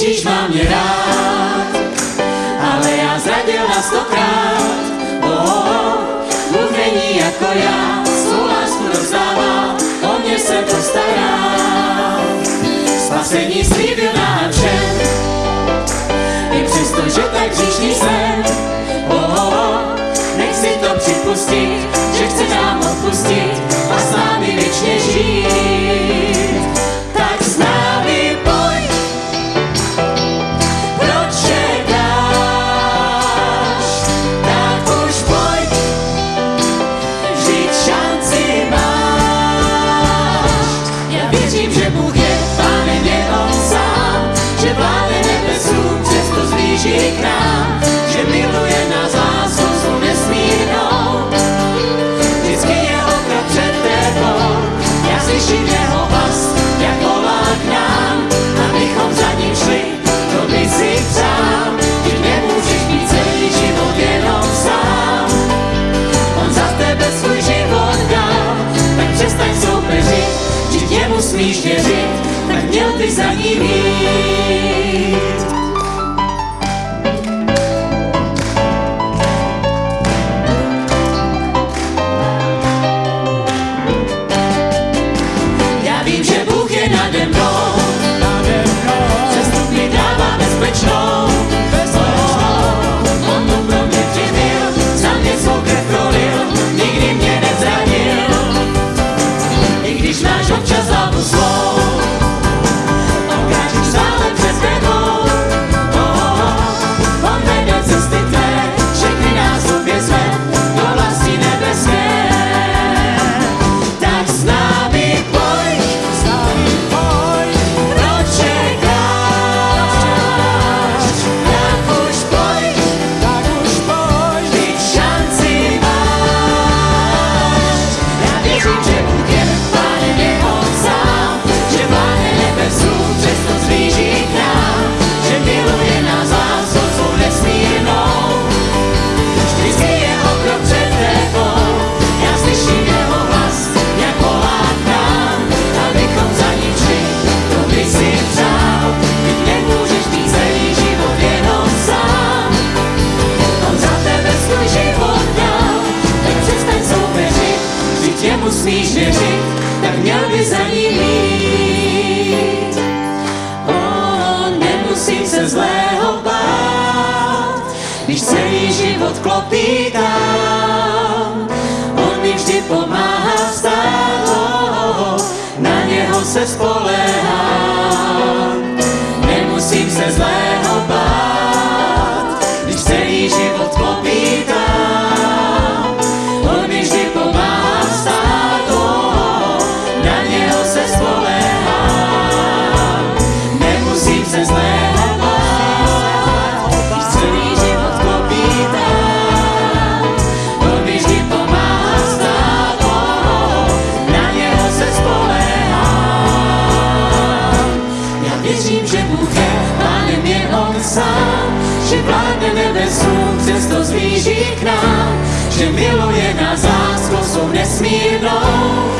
Ježíš má mě rád, ale já zradil na stokrát. Oh, oh, Bůh není jako já. Ježíši k nám, že miluje nás láskou nesmírnou. Vždycky je okrok před tebou, já slyším jeho hlas, jak volá k nám, abychom za ním šli, to by si přál. Ty nemůžeš být celý život jenom sám, on za tebe svůj život dal, tak přestaň soupeřit, vždyť jemu smíš věřit, tak měl ty za ním jít. smíš věřit, tak měl by za ní mít. O, oh, nemusím se zlého bát, když celý život klopítám. On mi vždy pomáhá vstát, oh, oh, na něho se spolehám. Nemusím se zlého že miluje nás láskou svou nesmírnou.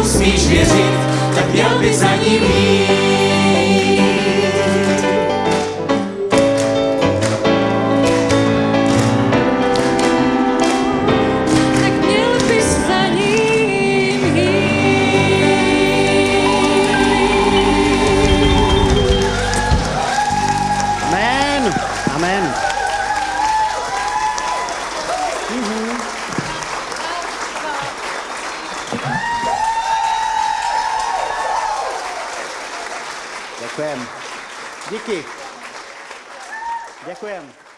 musíš věřit, tak měl by za ním jít. Děkujeme. Díky. Děkujeme.